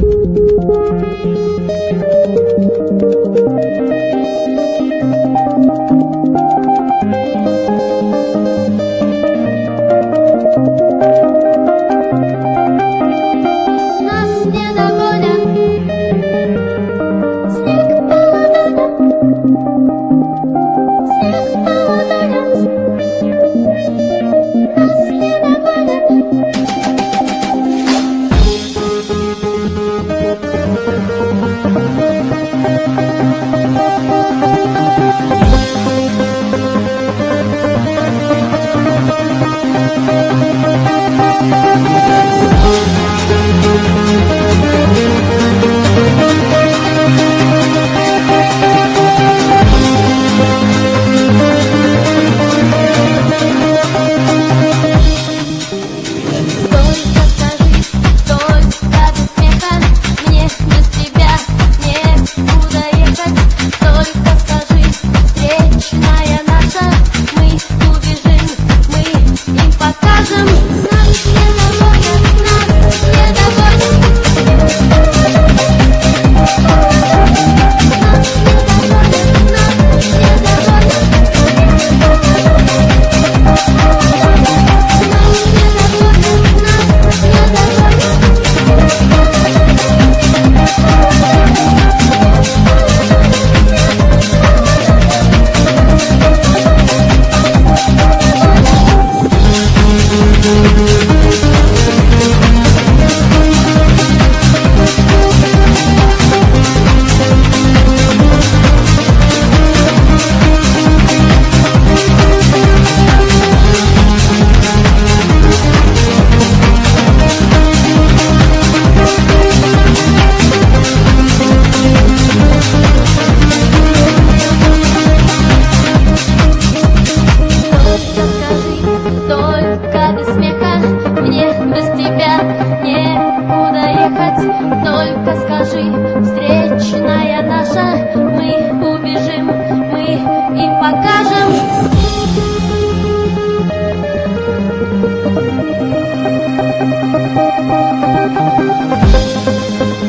Thank you. Мы им покажем. Только